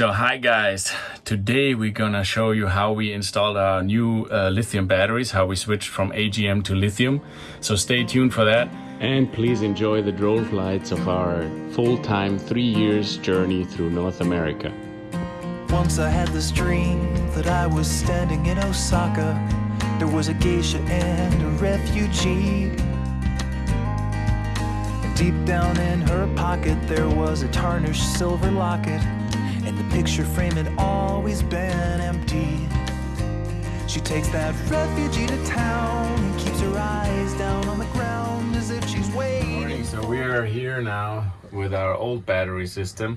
So hi guys, today we're gonna show you how we installed our new uh, lithium batteries, how we switched from AGM to lithium. So stay tuned for that. And please enjoy the drone flights of our full-time three years journey through North America. Once I had this dream that I was standing in Osaka. There was a geisha and a refugee. Deep down in her pocket, there was a tarnished silver locket. And the picture frame had always been empty. She takes that refugee to town and keeps her eyes down on the ground as if she's waiting. So we are here now with our old battery system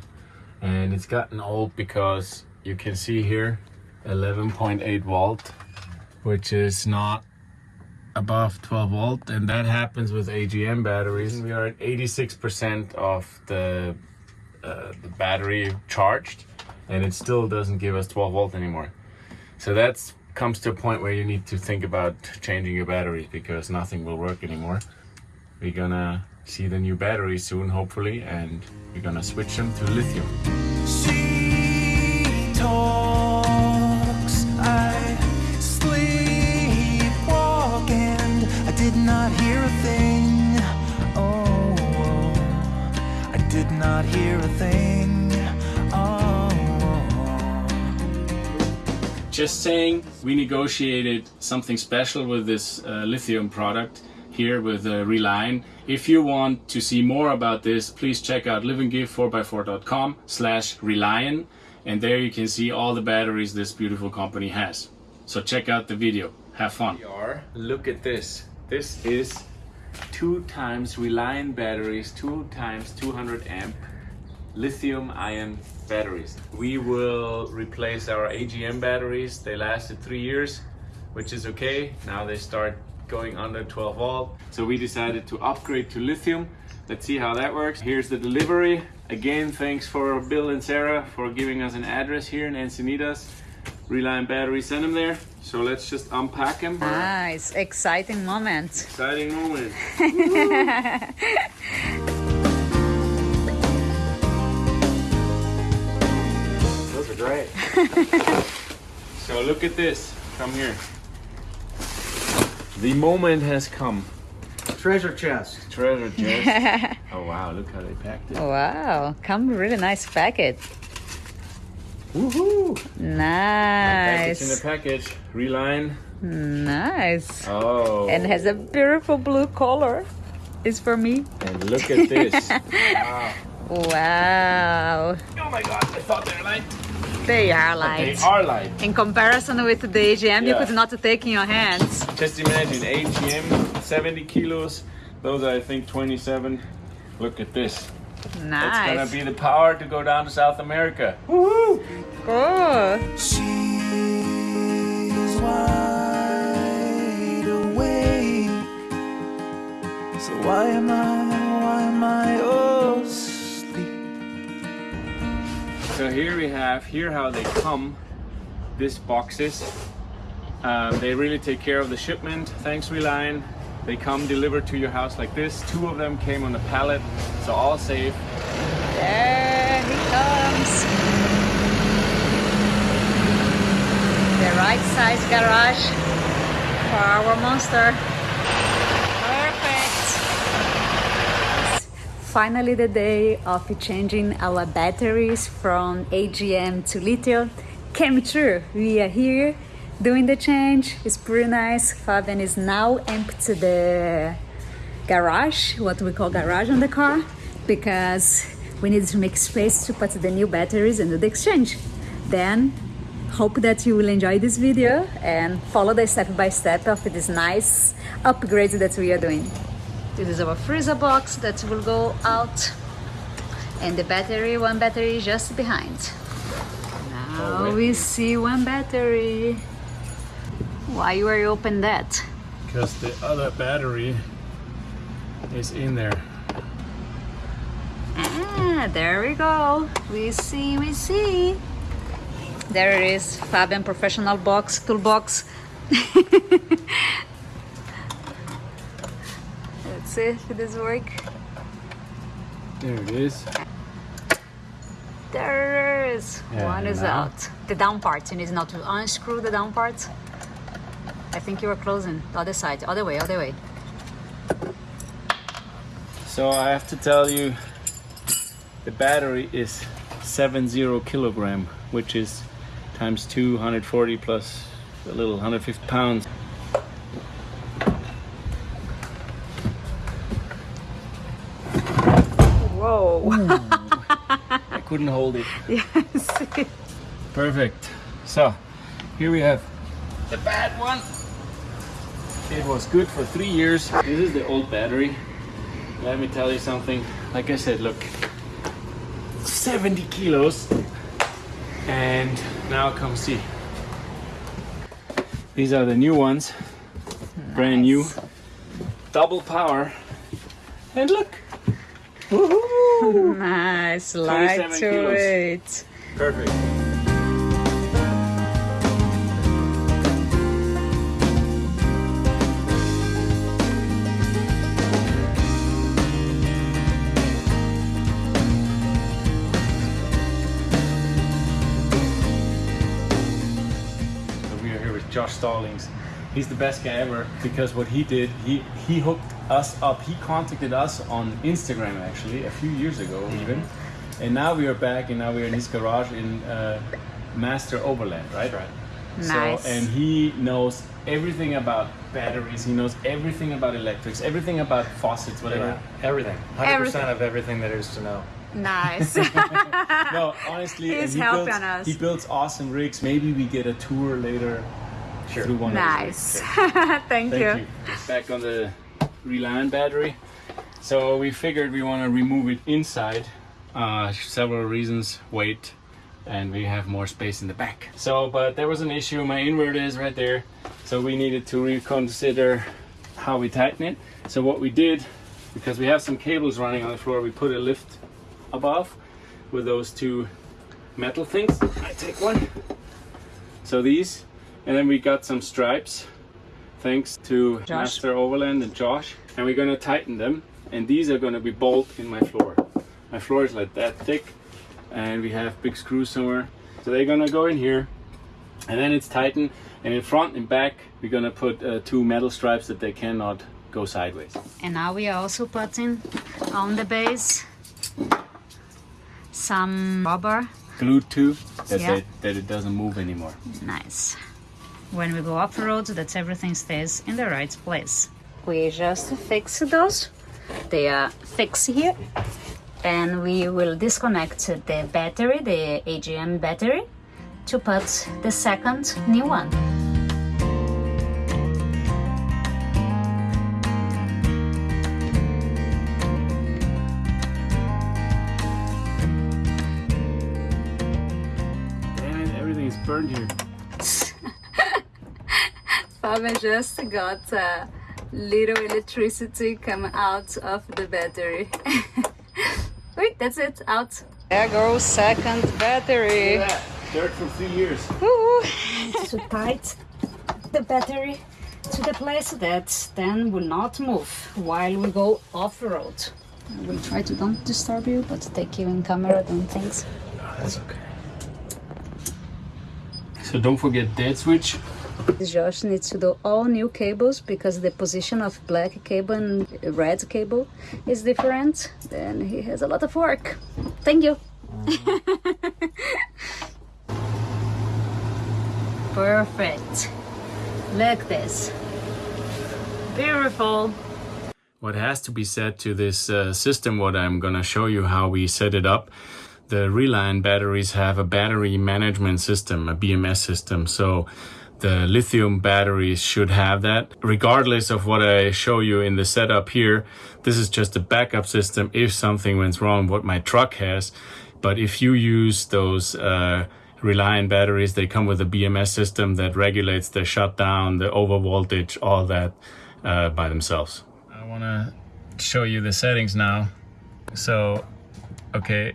and it's gotten old because you can see here 11.8 volt which is not above 12 volt and that happens with AGM batteries. We are at 86% of the uh, the battery charged and it still doesn't give us 12 volt anymore. So that comes to a point where you need to think about changing your batteries because nothing will work anymore. We're gonna see the new battery soon, hopefully, and we're gonna switch them to lithium. I and I did not hear did not hear a thing. Oh, Just saying, we negotiated something special with this uh, lithium product here with uh, Relion. If you want to see more about this, please check out liveandgive4x4.com slash Relion and there you can see all the batteries this beautiful company has. So check out the video. Have fun. Look at this. This is two times Relion batteries, two times 200 amp lithium ion batteries. We will replace our AGM batteries. They lasted three years, which is okay. Now they start going under 12 volt. So we decided to upgrade to lithium. Let's see how that works. Here's the delivery. Again, thanks for Bill and Sarah for giving us an address here in Encinitas. Relion battery sent them there. So let's just unpack them. Nice, exciting moment. Exciting moment. Those are great. so look at this. Come here. The moment has come. Treasure chest. Treasure chest. oh wow, look how they packed it. Wow, come really nice packet. Woohoo! Nice. Package in the package. Relion. nice. Oh. And has a beautiful blue color. Is for me. And look at this. wow. Wow, Oh my god, I thought they were light. they are light. They are light. In comparison with the AGM, you could not take in your hands. Just imagine AGM 70 kilos. Those are I think 27. Look at this. That's gonna be the power to go down to South America. Cool. she's wide awake. So why am I, why am I asleep? So here we have, here how they come, this boxes. Um, they really take care of the shipment. Thanks Relion. They come delivered to your house like this. Two of them came on a pallet, so all safe. There he comes. The right size garage for our monster. Perfect. Finally the day of changing our batteries from AGM to lithium came true. We are here doing the change. It's pretty nice. Fabian is now empty the garage, what we call garage on the car, because we need to make space to put the new batteries and do the exchange. Then, hope that you will enjoy this video and follow the step by step of this nice upgrade that we are doing. This is our freezer box that will go out, and the battery, one battery just behind. Now oh, we see one battery. Why you are open that? Because the other battery is in there. Ah, there we go. We see, we see. There it is, Fabian professional box, toolbox. Let's see if this work. There it is. There it is. Yeah, One is out. The down part. You need not to unscrew the down part. I think you were closing the other side. Other way, other way. So I have to tell you, the battery is 70 kilogram, which is times 240 plus a little 150 pounds. Whoa. I couldn't hold it. yes. Perfect. So here we have the bad one. It was good for three years. This is the old battery. Let me tell you something. Like I said, look, 70 kilos. And now come see. These are the new ones, brand new, double power. And look, Nice. Light to kilos. it. Perfect. Josh Stallings. He's the best guy ever because what he did, he he hooked us up. He contacted us on Instagram actually a few years ago even, and now we are back and now we are in his garage in uh, Master Overland, right? right. Nice. So and he knows everything about batteries. He knows everything about electrics, everything about faucets, whatever. Yeah, everything. 100% Everything. of everything there is to know. Nice. No, honestly, He's and he helping builds, us. He builds awesome rigs. Maybe we get a tour later Sure. through one of his nice. rigs. Thank, Thank you. you. Back on the Relion battery. So we figured we want to remove it inside. Uh, several reasons, weight, and we have more space in the back. So, but there was an issue. My inverter is right there. So we needed to reconsider how we tighten it. So what we did, because we have some cables running on the floor, we put a lift above with those two metal things. I take one. So these, and then we got some stripes thanks to Josh. Master Overland and Josh. And we're gonna tighten them. And these are gonna be bolt in my floor. My floor is like that thick and we have big screws somewhere. So they're gonna go in here and then it's tightened. And in front and back, we're gonna put uh, two metal stripes that they cannot go sideways. And now we are also putting on the base some rubber. Glued to that, Yeah. they, that it doesn't move anymore. Nice. When we go off road, that everything stays in the right place. We just fix those. They are fixed here. And we will disconnect the battery, the AGM battery, to put the second new one. Damn it, everything is burned here. Fabian just got a little electricity come out of the battery. Wait, that's it, out. There goes second battery. Look at that. Dirt from three years. to tight the battery to the place that then will not move while we go off-road. I will try to don't disturb you, but take you in camera, don't think. Oh, ah, that's okay. So don't forget dead switch. Josh needs to do all new cables because the position of black cable and red cable is different. Then he has a lot of work. Thank you. Perfect. Look this. Beautiful. What has to be said to this uh, system, what I'm gonna show you how we set it up. The Relion batteries have a battery management system, a BMS system. So the lithium batteries should have that. Regardless of what I show you in the setup here, this is just a backup system if something went wrong, what my truck has. But if you use those uh, Relion batteries, they come with a BMS system that regulates the shutdown, the over voltage, all that uh, by themselves. I want to show you the settings now. So, okay,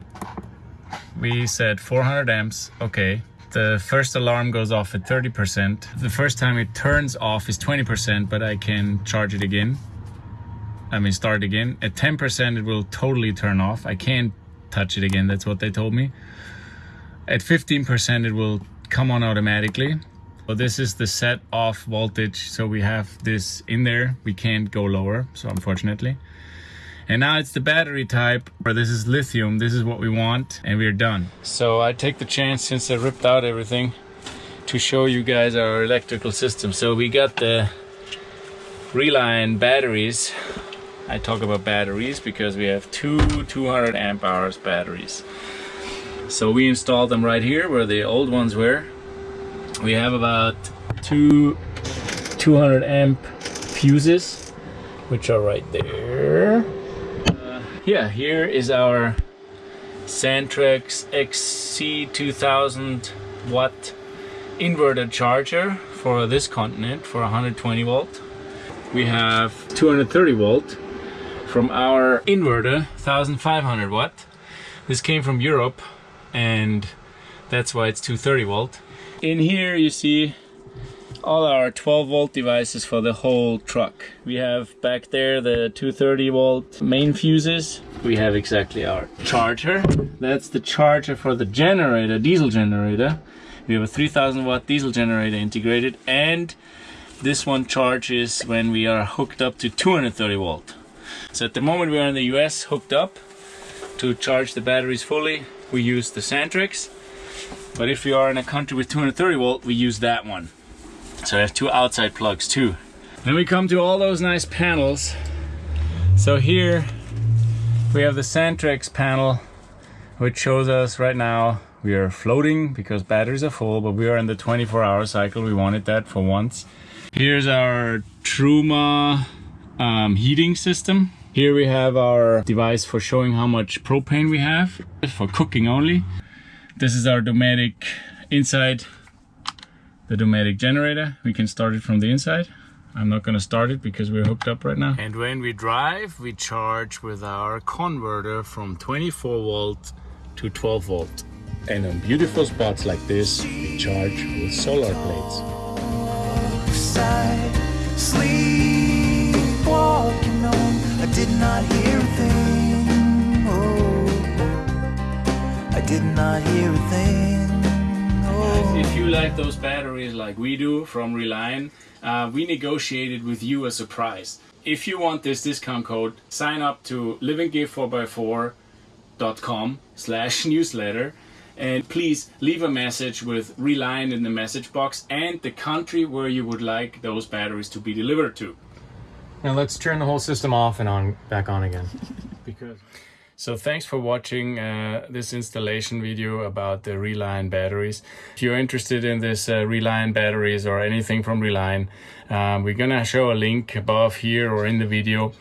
we said 400 amps. Okay, the first alarm goes off at 30%. The first time it turns off is 20%, but I can charge it again. I mean, start again. At 10%, it will totally turn off. I can't touch it again. That's what they told me. At 15% it will come on automatically. But this is the set off voltage, so we have this in there. We can't go lower, so unfortunately. And now it's the battery type, where this is lithium, this is what we want, and we're done. So I take the chance, since I ripped out everything, to show you guys our electrical system. So we got the Relion batteries. I talk about batteries because we have two 200 amp hours batteries. So we installed them right here where the old ones were. We have about two 200 amp fuses, which are right there. Yeah, here is our Xantrex XC2000 watt inverter charger for this continent for 120 volt. We have 230 volt from our inverter 1500 watt. This came from Europe and that's why it's 230 volt. In here you see all our 12 volt devices for the whole truck. We have back there the 230 volt main fuses. We have exactly our charger. That's the charger for the generator, diesel generator. We have a 3000 watt diesel generator integrated and this one charges when we are hooked up to 230 volt. So at the moment we are in the US hooked up to charge the batteries fully we use the Xantrex but if we are in a country with 230 volt we use that one. So I have two outside plugs too. Then we come to all those nice panels. So here we have the Xantrex panel which shows us right now we are floating because batteries are full but we are in the 24 hour cycle. We wanted that for once. Here's our Truma um, heating system. Here we have our device for showing how much propane we have for cooking only. This is our Dometic inside the Dometic generator we can start it from the inside I'm not gonna start it because we're hooked up right now. And when we drive, we charge with our converter from 24 volt to 12 volt. And on beautiful spots like this, we charge with solar plates. Side, sleepwalking on. I did not hear a thing. Oh, like those batteries like we do from Relion, uh, we negotiated with you a surprise. If you want this discount code, sign up to liveandgive4x4.com slash newsletter and please leave a message with Relion in the message box and the country where you would like those batteries to be delivered to. Now let's turn the whole system off and on back on again. because so thanks for watching uh, this installation video about the Relion batteries. If you're interested in this uh, Relion batteries or anything from Relion, um, we're gonna show a link above here or in the video.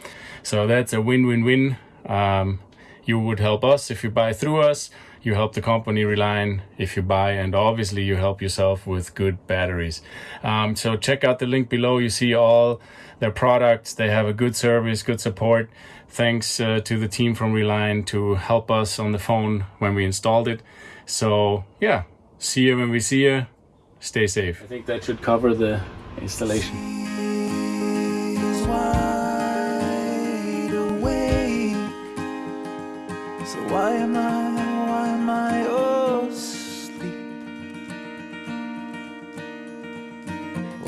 So that's a win-win-win. Um, you would help us if you buy through us you help the company Relion if you buy and obviously you help yourself with good batteries. Um, so check out the link below. You see all their products. They have a good service good support. Thanks uh, to the team from Relion to help us on the phone when we installed it. So yeah see you when we see you. Stay safe. I think that should cover the installation. Is wide awake. So why am I,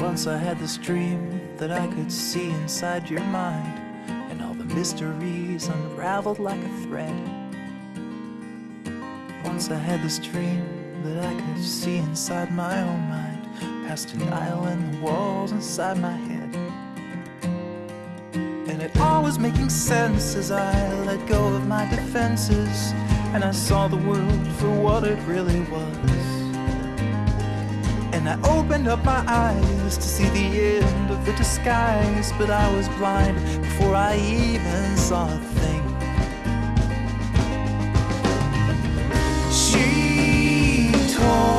Once I had this dream that I could see inside your mind, and all the mysteries unraveled like a thread. Once I had this dream that I could see inside my own mind, past an aisle and the walls inside my head. And it all was making sense as I let go of my defenses and I saw the world for what it really was. And I opened up my eyes to see the end of the disguise But I was blind before I even saw a thing. She told